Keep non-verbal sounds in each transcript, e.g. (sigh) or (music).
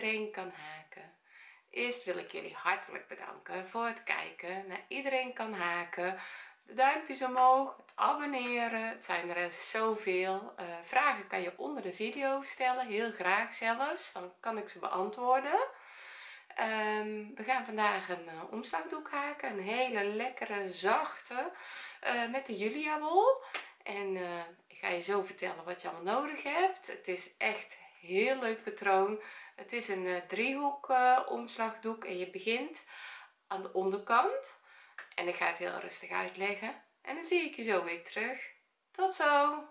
iedereen kan haken. Eerst wil ik jullie hartelijk bedanken voor het kijken naar iedereen kan haken. De duimpjes omhoog het abonneren. Het zijn er zoveel. Uh, vragen kan je onder de video stellen heel graag zelfs. Dan kan ik ze beantwoorden. Um, we gaan vandaag een uh, omslagdoek haken. Een hele lekkere zachte uh, met de julia wol en ik ga je zo vertellen wat je allemaal nodig hebt. Het is echt heel leuk patroon het is een uh, driehoek uh, omslagdoek en je begint aan de onderkant en ik ga het heel rustig uitleggen en dan zie ik je zo weer terug. Tot zo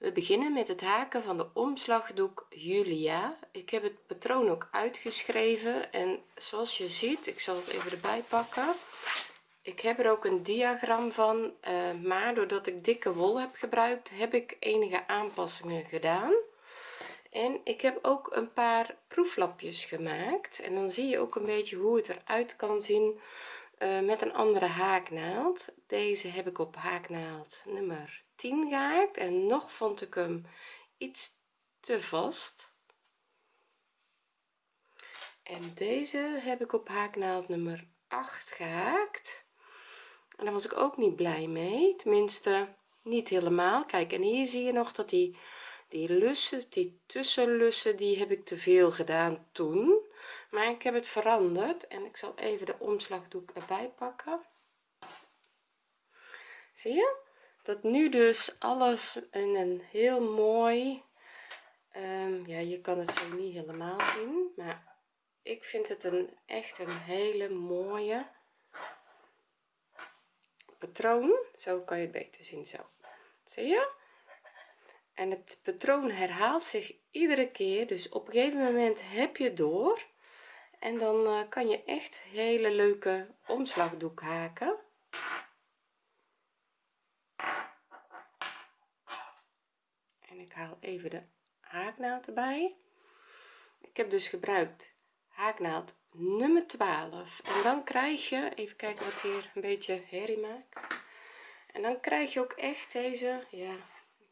we beginnen met het haken van de omslagdoek Julia. Ik heb het patroon ook uitgeschreven en zoals je ziet ik zal het even erbij pakken. Ik heb er ook een diagram van uh, maar doordat ik dikke wol heb gebruikt heb ik enige aanpassingen gedaan. En ik heb ook een paar proeflapjes gemaakt. En dan zie je ook een beetje hoe het eruit kan zien uh, met een andere haaknaald. Deze heb ik op haaknaald nummer 10 gehaakt en nog vond ik hem iets te vast. En deze heb ik op haaknaald nummer 8 gehaakt en daar was ik ook niet blij mee tenminste niet helemaal. Kijk en hier zie je nog dat die die lussen die tussenlussen die heb ik te veel gedaan toen. Maar ik heb het veranderd en ik zal even de omslagdoek erbij pakken. Zie je dat nu dus alles in een heel mooi um, ja je kan het zo niet helemaal zien maar ik vind het een echt een hele mooie patroon. Zo kan je het beter zien zo. Zie je? En het patroon herhaalt zich iedere keer dus op een gegeven moment heb je door en dan uh, kan je echt hele leuke omslagdoek haken ik even de haaknaald erbij. Ik heb dus gebruikt haaknaald nummer 12 en dan krijg je even kijken wat hier een beetje herrie maakt. En dan krijg je ook echt deze ja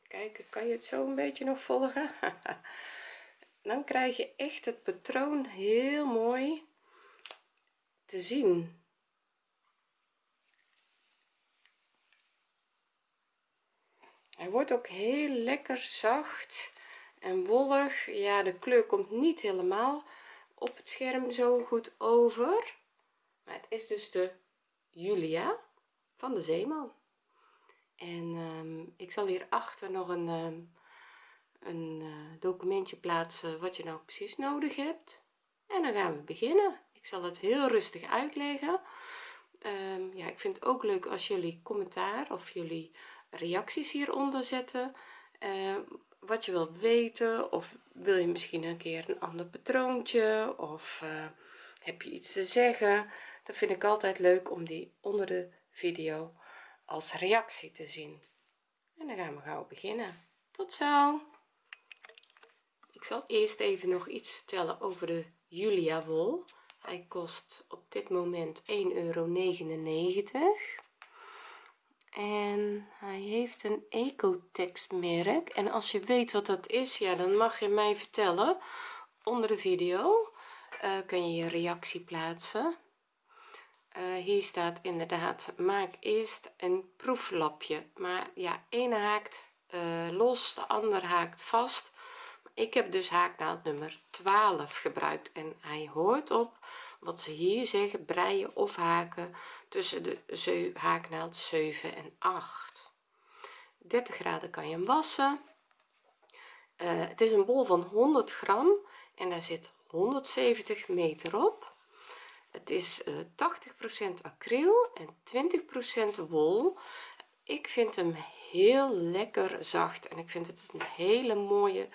kijken kan je het zo een beetje nog volgen? (laughs) Dan krijg je echt het patroon heel mooi te zien hij wordt ook heel lekker zacht en wollig. Ja de kleur komt niet helemaal op het scherm zo goed over. Maar het is dus de Julia van de Zeeman. En um, ik zal hier achter nog een um, een uh, documentje plaatsen wat je nou precies nodig hebt. En dan gaan we beginnen. Ik zal het heel rustig uitleggen. Um, ja ik vind het ook leuk als jullie commentaar of jullie reacties hieronder zetten. Uh, wat je wilt weten of wil je misschien een keer een ander patroontje of uh, heb je iets te zeggen? Dat vind ik altijd leuk om die onder de video als reactie te zien. En dan gaan we gauw beginnen. Tot zo! Ik zal eerst even nog iets vertellen over de julia wol. Hij kost op dit moment 1,99 euro en hij heeft een ecotex merk en als je weet wat dat is ja dan mag je mij vertellen. Onder de video uh, kun je je reactie plaatsen. Uh, hier staat inderdaad maak eerst een proeflapje. Maar ja ene haakt uh, los de ander haakt vast. Ik heb dus haaknaald nummer 12 gebruikt en hij hoort op wat ze hier zeggen breien of haken tussen de haaknaald 7 en 8 30 graden kan je hem wassen. Uh, het is een bol van 100 gram en daar zit 170 meter op. Het is uh, 80% acryl en 20% wol. Ik vind hem heel lekker zacht en ik vind het een hele mooie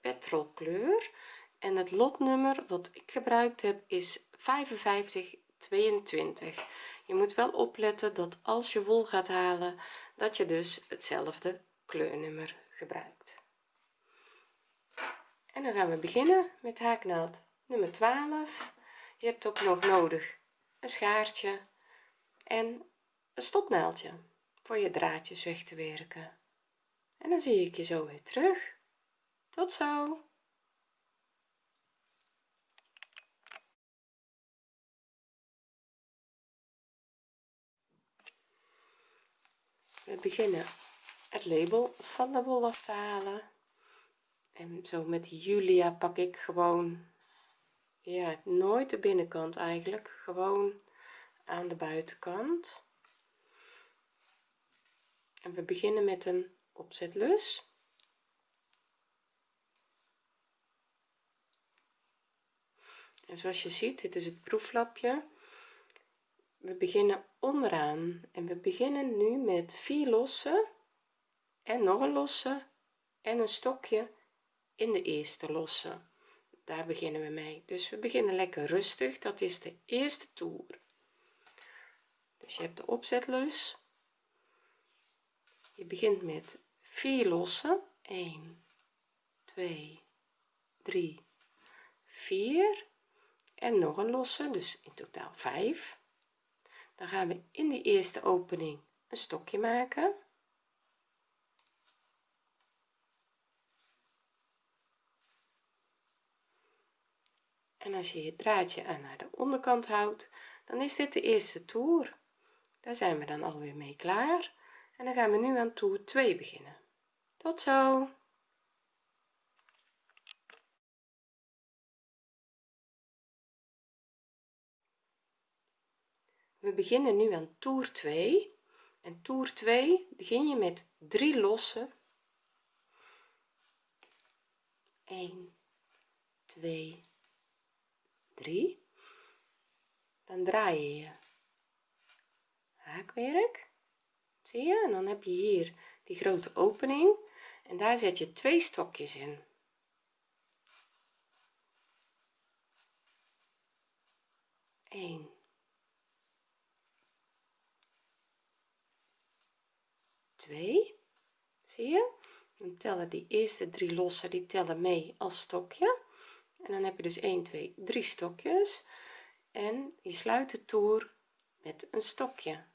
petrolkleur. En het lotnummer wat ik gebruikt heb is 55 22 je moet wel opletten dat als je wol gaat halen dat je dus hetzelfde kleurnummer gebruikt. En dan gaan we beginnen met haaknaald nummer 12 je hebt ook nog nodig een schaartje en een stopnaaldje voor je draadjes weg te werken. En dan zie ik je zo weer terug. Tot zo we beginnen het label van de wol af te halen. En zo met Julia pak ik gewoon ja nooit de binnenkant eigenlijk. Gewoon aan de buitenkant. En we beginnen met een opzetlus. En zoals je ziet dit is het proeflapje we beginnen onderaan en we beginnen nu met vier losse en nog een losse en een stokje in de eerste losse. Daar beginnen we mee. Dus we beginnen lekker rustig. Dat is de eerste toer. Dus je hebt de opzetlus je begint met vier losse 1 2 3 4 en nog een losse. Dus in totaal 5 dan gaan we in die eerste opening een stokje maken. En als je je draadje aan naar de onderkant houdt dan is dit de eerste toer. Daar zijn we dan alweer mee klaar. En dan gaan we nu aan toer 2 beginnen. Tot zo we beginnen nu aan toer 2 en toer 2 begin je met 3 lossen 1 2 3 dan draai je je haakwerk. Zie je? En dan heb je hier die grote opening. En daar zet je twee stokjes in. 1 2 zie je? Dan tellen die eerste drie lossen die tellen mee als stokje. En dan heb je dus 1 2 3 stokjes. En je sluit de toer met een stokje.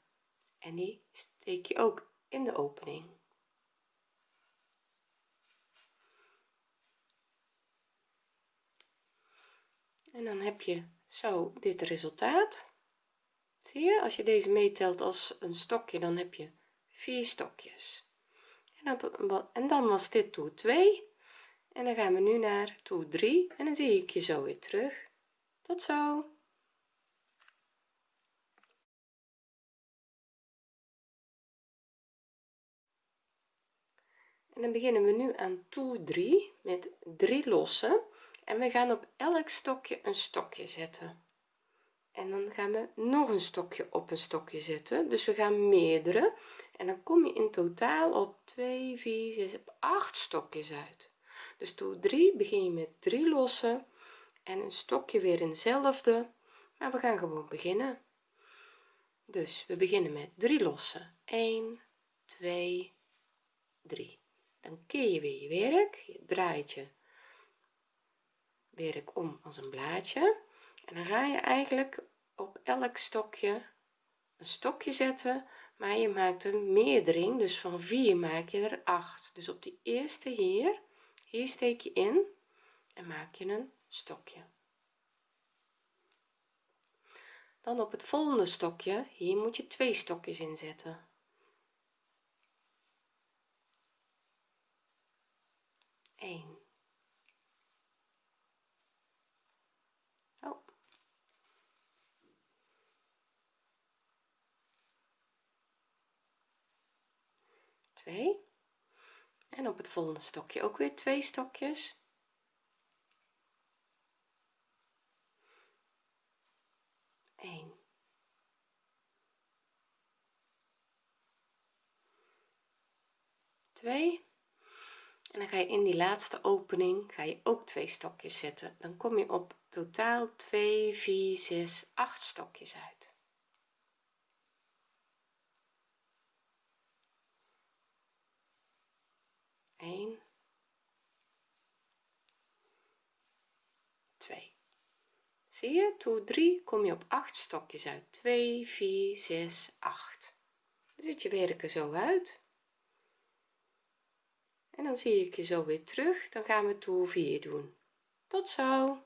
En die steek je ook in de opening. En dan heb je zo dit resultaat. Zie je? Als je deze meetelt als een stokje dan heb je vier stokjes. En dan, en dan was dit toer 2 en dan gaan we nu naar toer 3 en dan zie ik je zo weer terug. Tot zo. En dan beginnen we nu aan toer 3 met 3 losse en we gaan op elk stokje een stokje zetten en dan gaan we nog een stokje op een stokje zetten. Dus we gaan meerdere. En dan kom je in totaal op 2 4 6 8 stokjes uit. Dus toer 3 begin je met 3 losse. En een stokje weer in dezelfde maar we gaan gewoon beginnen. Dus we beginnen met 3 losse. 1 2 3 dan keer je weer je werk. Je draait je werk om als een blaadje en dan ga je eigenlijk op elk stokje een stokje zetten maar je maakt een meerdering dus van 4 maak je er 8 dus op die eerste hier hier steek je in en maak je een stokje. Dan op het volgende stokje hier moet je twee stokjes inzetten Eén. 2 en op het volgende stokje ook weer twee stokjes Eén. Twee. en dan ga je in die laatste opening ga je ook twee stokjes zetten dan kom je op totaal 2 4 6 8 stokjes uit 1 2 zie je? Toe 3 kom je op 8 stokjes uit. 2 4 6 8 dan ziet je werken zo uit. En dan zie ik je zo weer terug. Dan gaan we toer 4 doen. Tot zo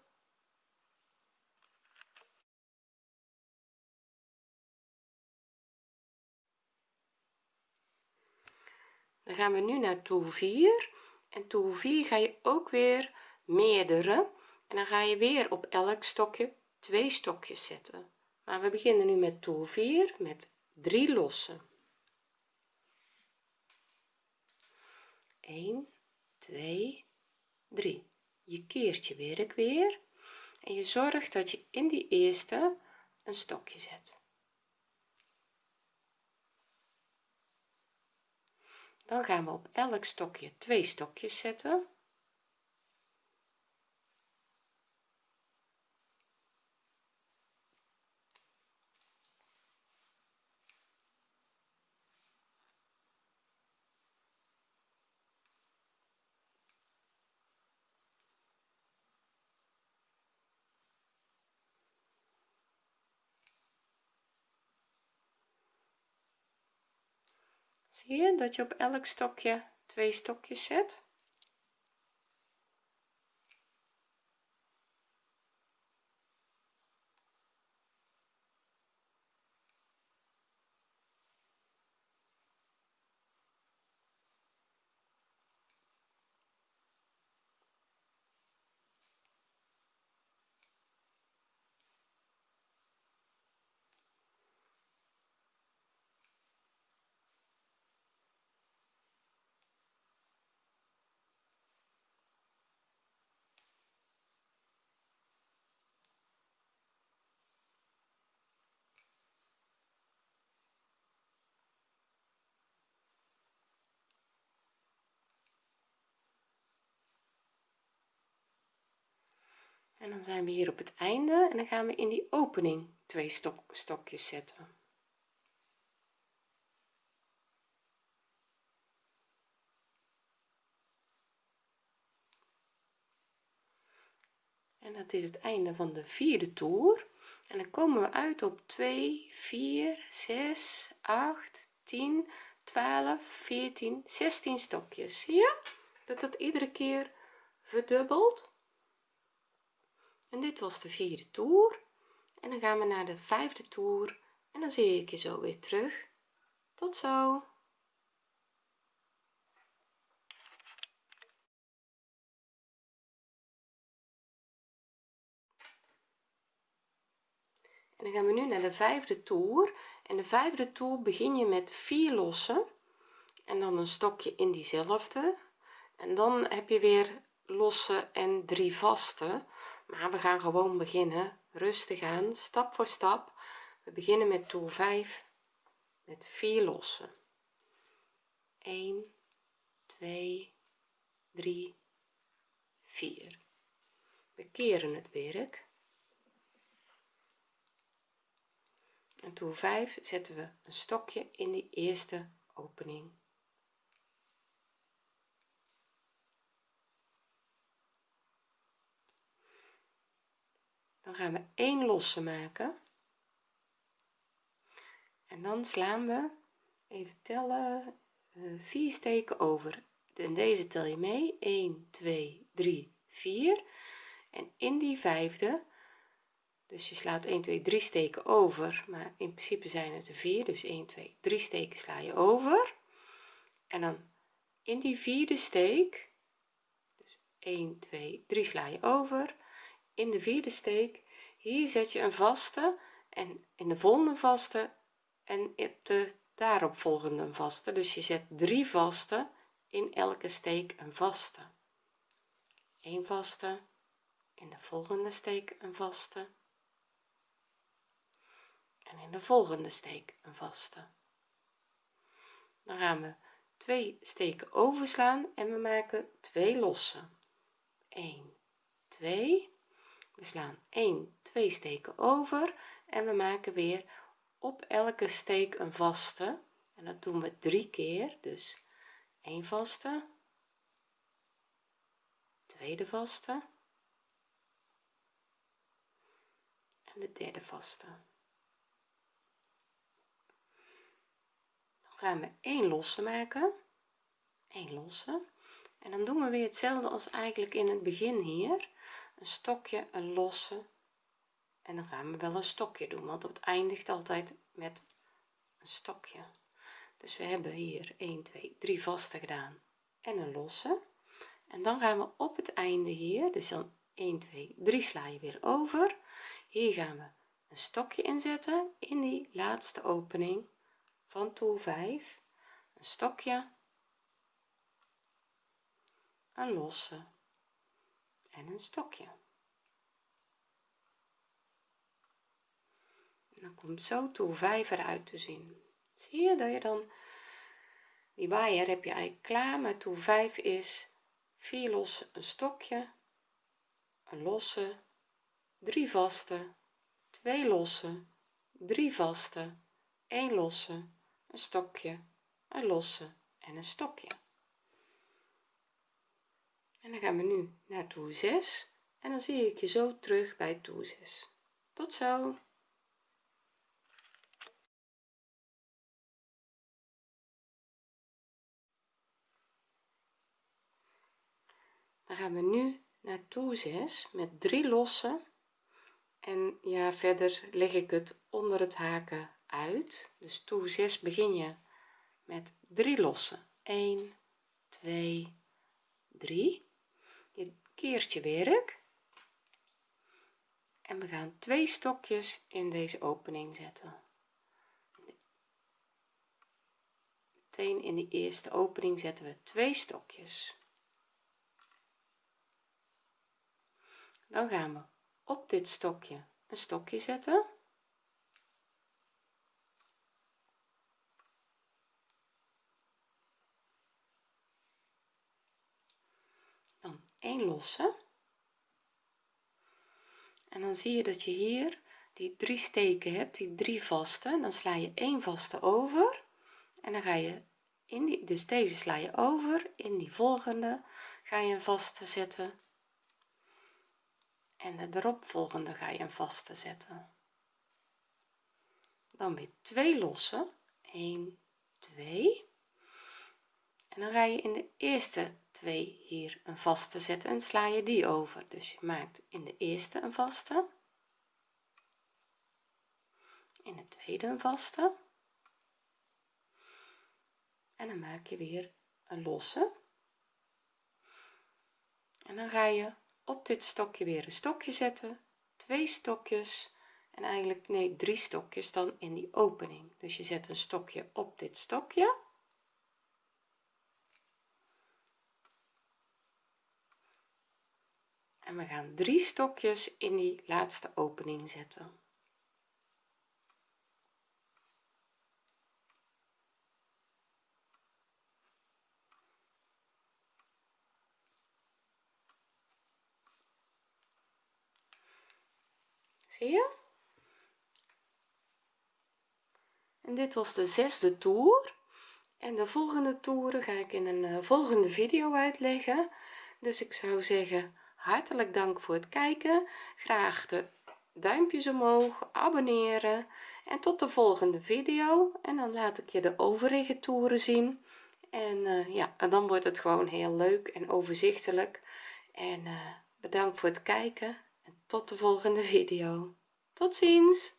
dan gaan we nu naar toer 4 en toer 4 ga je ook weer meerdere. En dan ga je weer op elk stokje twee stokjes zetten. Maar we beginnen nu met toer 4 met 3 lossen 1 2 3 je keert je werk weer. En je zorgt dat je in die eerste een stokje zet dan gaan we op elk stokje twee stokjes zetten zie je dat je op elk stokje twee stokjes zet en dan zijn we hier op het einde en dan gaan we in die opening twee stok, stokjes zetten. En dat is het einde van de vierde toer. En dan komen we uit op 2 4 6 8 10 12 14 16 stokjes. Zie je? Dat dat iedere keer verdubbelt en dit was de vierde toer. En dan gaan we naar de vijfde toer. En dan zie ik je zo weer terug. Tot zo. En dan gaan we nu naar de vijfde toer. En de vijfde toer begin je met vier lossen. En dan een stokje in diezelfde. En dan heb je weer losse en drie vaste maar we gaan gewoon beginnen. Rustig aan stap voor stap. We beginnen met toer 5 met 4 lossen. 1 2 3 4 we keren het werk. En toer 5 zetten we een stokje in die eerste opening dan gaan we 1 losse maken. En dan slaan we even tellen uh, 4 steken over. En deze tel je mee. 1 2 3 4 en in die vijfde dus je slaat 1 2 3 steken over maar in principe zijn het er 4 dus 1 2 3 steken sla je over. En dan in die vierde steek dus 1 2 3 sla je over in de vierde steek hier zet je een vaste en in de volgende vaste en op de daarop volgende vaste. Dus je zet drie vaste in elke steek een vaste. Een vaste in de volgende steek een vaste en in de volgende steek een vaste. Dan gaan we twee steken overslaan en we maken twee losse 1 2 we slaan 1 2 steken over en we maken weer op elke steek een vaste. En dat doen we drie keer dus 1 vaste tweede vaste en de derde vaste. Dan gaan we 1 losse maken 1 losse. En dan doen we weer hetzelfde als eigenlijk in het begin hier een stokje een losse. En dan gaan we wel een stokje doen want het eindigt altijd met een stokje. Dus we hebben hier 1 2 3 vaste gedaan en een losse. En dan gaan we op het einde hier dus dan 1 2 3 sla je weer over. Hier gaan we een stokje inzetten in die laatste opening van toer 5 een stokje een losse en een stokje. En dan komt zo toer 5 eruit te zien. Zie je dat je dan die waaier heb je eigenlijk klaar maar toer 5 is 4 losse een stokje een losse 3 vaste 2 losse 3 vaste 1 losse een stokje een losse en een stokje en dan gaan we nu naar toer 6 en dan zie ik je zo terug bij toer 6 tot zo. Dan gaan we nu naar toer 6 met 3 losse en ja verder leg ik het onder het haken uit. Dus toer 6 begin je met 3 losse 1 2 3 je keert je werk. En we gaan twee stokjes in deze opening zetten. Meteen in de eerste opening zetten we twee stokjes. Dan gaan we op dit stokje een stokje zetten dan 1 losse. En dan zie je dat je hier die drie steken hebt die drie vaste dan sla je 1 vaste over. En dan ga je in die dus deze sla je over. In die volgende ga je een vaste zetten. En de eropvolgende ga je een vaste zetten. Dan weer twee losse 1 2 en dan ga je in de eerste twee hier een vaste zetten en sla je die over. Dus je maakt in de eerste een vaste. In de tweede een vaste. En dan maak je weer een losse. En dan ga je op dit stokje weer een stokje zetten. Twee stokjes. En eigenlijk nee drie stokjes dan in die opening. Dus je zet een stokje op dit stokje en we gaan drie stokjes in die laatste opening zetten. Zie je? En dit was de zesde toer. En de volgende toeren ga ik in een uh, volgende video uitleggen. Dus ik zou zeggen hartelijk dank voor het kijken. Graag de duimpjes omhoog abonneren en tot de volgende video. En dan laat ik je de overige toeren zien. En uh, ja en dan wordt het gewoon heel leuk en overzichtelijk. En uh, bedankt voor het kijken tot de volgende video. Tot ziens